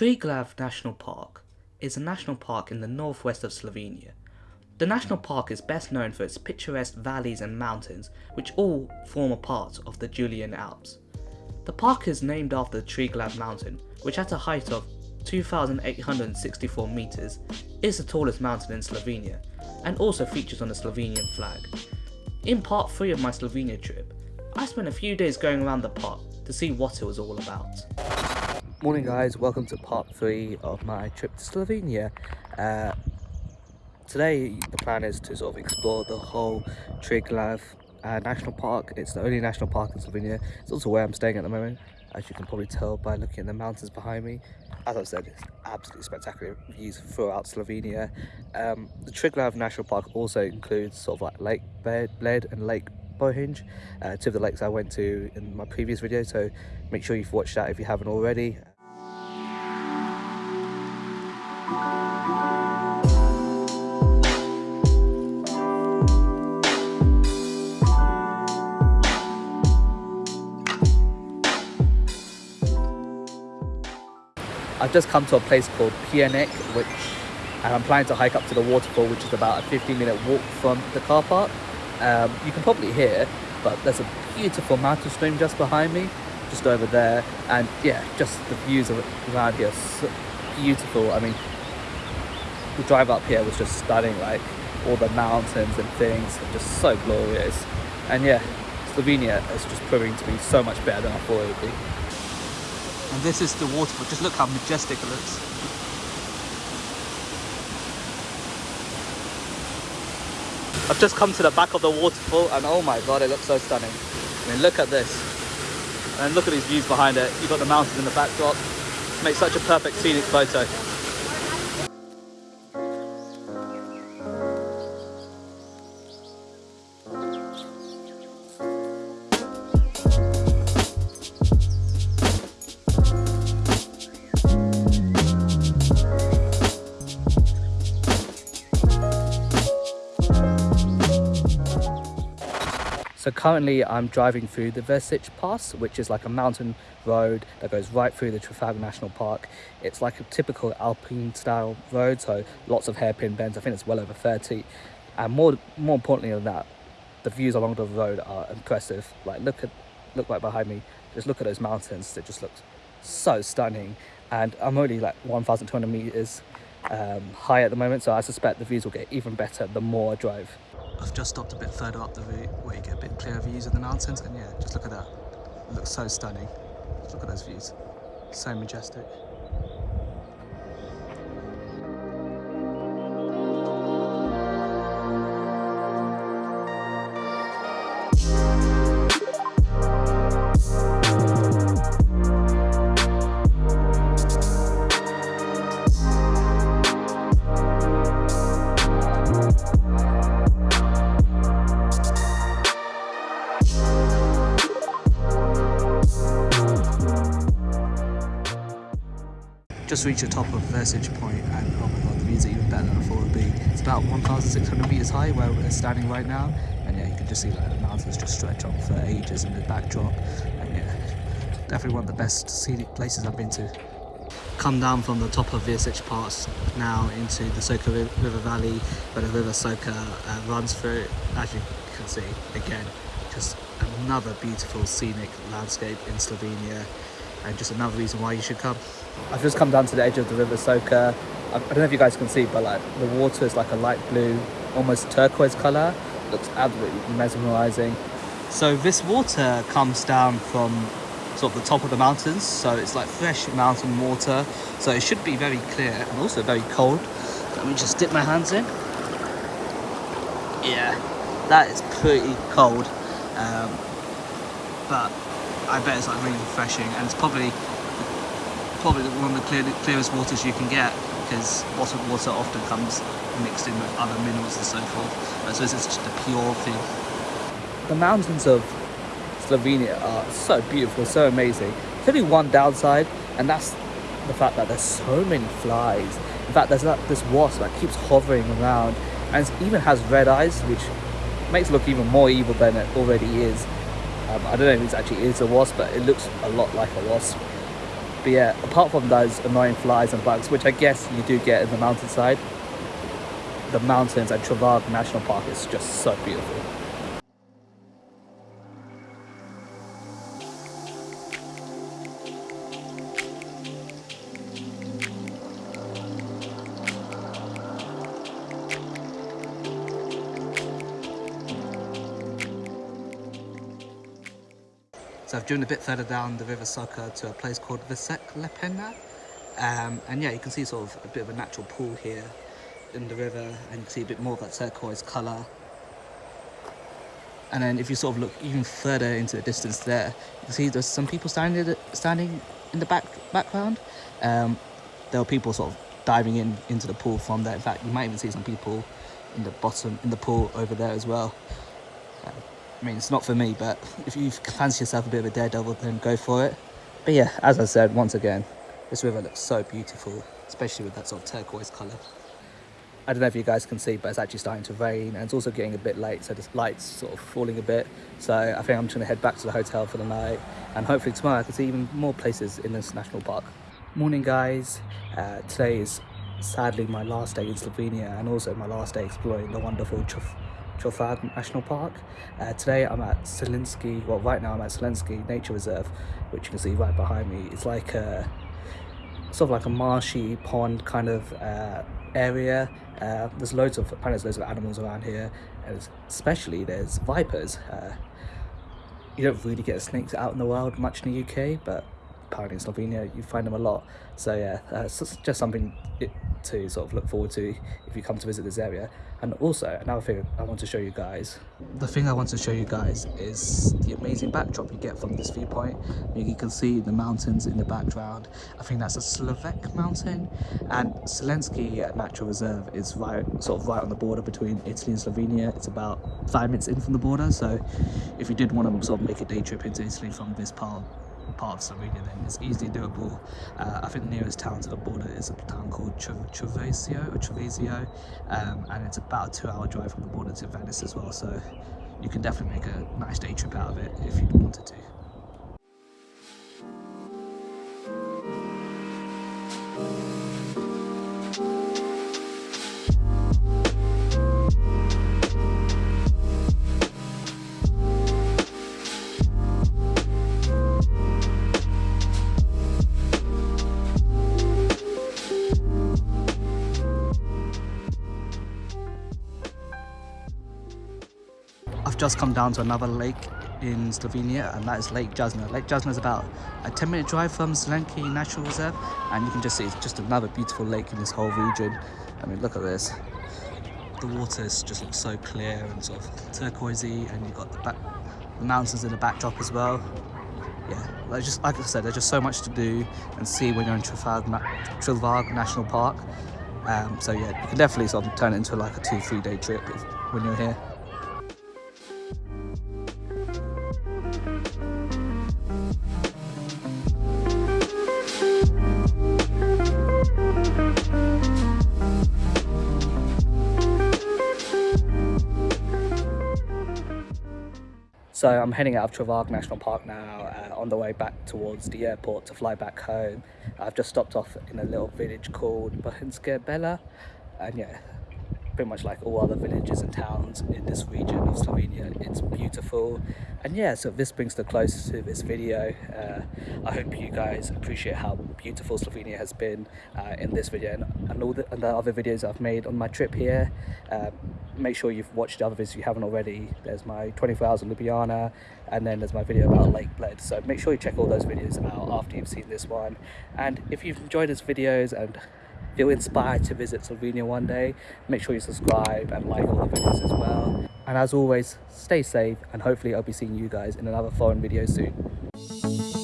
Triglav National Park is a national park in the northwest of Slovenia. The national park is best known for its picturesque valleys and mountains, which all form a part of the Julian Alps. The park is named after the Triglav mountain, which at a height of 2,864 meters is the tallest mountain in Slovenia, and also features on the Slovenian flag. In part 3 of my Slovenia trip, I spent a few days going around the park to see what it was all about. Morning guys, welcome to part 3 of my trip to Slovenia. Uh, today the plan is to sort of explore the whole Triglav uh, National Park. It's the only national park in Slovenia. It's also where I'm staying at the moment, as you can probably tell by looking at the mountains behind me. As I said, it's absolutely spectacular views throughout Slovenia. Um, the Triglav National Park also includes sort of like Lake Bled and Lake Bohinj, uh, two of the lakes I went to in my previous video, so make sure you've watched that if you haven't already. I've just come to a place called Pianek, which and I'm planning to hike up to the waterfall, which is about a 15 minute walk from the car park. Um, you can probably hear, but there's a beautiful mountain stream just behind me, just over there. And yeah, just the views around here so beautiful. I mean, the drive up here was just stunning, like all the mountains and things, just so glorious. And yeah, Slovenia is just proving to be so much better than I thought it would be. And this is the waterfall, just look how majestic it looks. I've just come to the back of the waterfall and oh my god, it looks so stunning. I mean, look at this. And look at these views behind it. You've got the mountains in the backdrop. Makes such a perfect scenic photo. Currently I'm driving through the Vršič Pass, which is like a mountain road that goes right through the Triglav National Park. It's like a typical alpine style road, so lots of hairpin bends. I think it's well over 30. And more more importantly than that, the views along the road are impressive. Like look at look right behind me. Just look at those mountains. It just looks so stunning. And I'm only like 1,200 meters um, high at the moment, so I suspect the views will get even better the more I drive. I've just stopped a bit further up the route where you get a bit clearer views of the mountains and yeah, just look at that. It looks so stunning. look at those views. So majestic. Just reached the top of Vršič Point and oh my god the views are even better than I thought it would be. It's about 1,600 meters high where we're standing right now and yeah you can just see like the mountains just stretch on for ages in the backdrop and yeah definitely one of the best scenic places I've been to. Come down from the top of Vršič Pass now into the Soča River Valley where the river Soča uh, runs through as you can see again just another beautiful scenic landscape in Slovenia and just another reason why you should come. I've just come down to the edge of the river Soča. I don't know if you guys can see, but like the water is like a light blue, almost turquoise color. Looks absolutely mesmerizing. So this water comes down from sort of the top of the mountains. So it's like fresh mountain water. So it should be very clear and also very cold. Let me just dip my hands in. Yeah, that is pretty cold. Um, but I bet it's like really refreshing and it's probably probably one of the clear, clearest waters you can get because bottled water often comes mixed in with other minerals and so forth. So is just a pure thing. The mountains of Slovenia are so beautiful, so amazing. There's only one downside and that's the fact that there's so many flies. In fact, there's that, this wasp that keeps hovering around and it even has red eyes, which makes it look even more evil than it already is. Um, I don't know if it actually is a wasp, but it looks a lot like a wasp. But yeah, apart from those annoying flies and bugs, which I guess you do get in the mountainside, the mountains at Triglav National Park is just so beautiful. So I've driven a bit further down the River Soča to a place called Visek Lepena. Um, and yeah, you can see sort of a bit of a natural pool here in the river and you can see a bit more of that turquoise colour. And then if you sort of look even further into the distance there, you can see there's some people standing standing in the back background. Um, there are people sort of diving in into the pool from there. In fact, you might even see some people in the bottom in the pool over there as well. I mean, it's not for me, but if you fancy yourself a bit of a daredevil, then go for it. But yeah, as I said, once again, this river looks so beautiful, especially with that sort of turquoise colour. I don't know if you guys can see, but it's actually starting to rain and it's also getting a bit late, so the light's sort of falling a bit. So I think I'm just gonna head back to the hotel for the night and hopefully tomorrow I can see even more places in this national park. Morning guys, uh, today is sadly my last day in Slovenia and also my last day exploring the wonderful National Park. Uh, today I'm at Zelenci, well right now I'm at Zelenci Nature Reserve, which you can see right behind me. It's like a, sort of like a marshy pond kind of uh, area. Uh, there's loads of, apparently there's loads of animals around here, and especially there's vipers. Uh, you don't really get snakes out in the wild much in the UK, but apparently in Slovenia you find them a lot. So yeah, it's just something to sort of look forward to if you come to visit this area. And also another thing i want to show you guys the thing i want to show you guys is the amazing backdrop you get from this viewpoint. You can see the mountains in the background. I think that's a slovak mountain. And Zelenci natural reserve is right sort of right on the border between italy and slovenia. It's about five minutes in from the border. So if you did want to sort of make a day trip into italy from this part part of Slovenia then it's easily doable. Uh, I think the nearest town to the border is a town called Tarvisio or um, and it's about a two hour drive from the border to Venice as well so you can definitely make a nice day trip out of it if you wanted to. Just come down to another lake in Slovenia and that is Lake Jasna. Lake Jasna is about a 10 minute drive from Zelenci Natural Reserve and you can just see it's just another beautiful lake in this whole region. I mean look at this. The waters just looks so clear and sort of turquoisey and you've got the, back, the mountains in the backdrop as well. Yeah, like just like I said, there's just so much to do and see when you're in Triglav, National Park. Um, so yeah, you can definitely sort of turn it into like a two, three day trip if, when you're here. So I'm heading out of Triglav National Park now uh, on the way back towards the airport to fly back home. I've just stopped off in a little village called Bohinjska Bela and yeah, pretty much like all other villages and towns in this region of Slovenia. It's beautiful. And yeah, so this brings the close to this video. Uh, I hope you guys appreciate how beautiful Slovenia has been uh, in this video and, and all the, and the, other videos I've made on my trip here. Um, make sure you've watched the other videos if you haven't already. There's my 24 hours in Ljubljana and then there's my video about Lake Bled. So make sure you check all those videos out after you've seen this one. And if you've enjoyed these videos and feel inspired to visit Slovenia one day, make sure you subscribe and like all the videos as well. And as always, stay safe and hopefully I'll be seeing you guys in another foreign video soon.